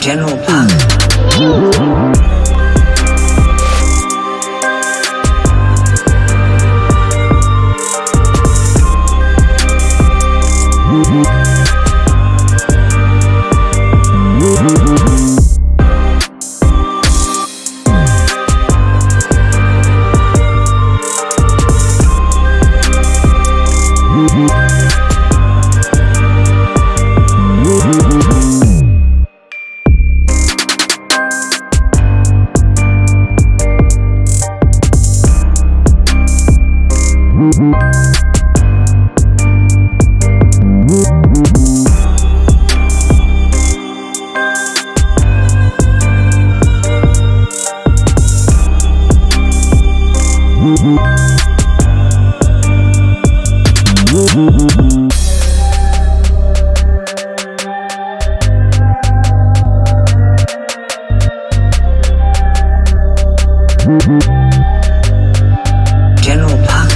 General General Puck.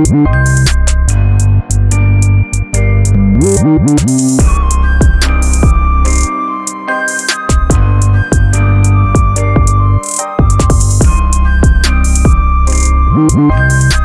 We'll be right back.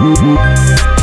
Woo-hoo!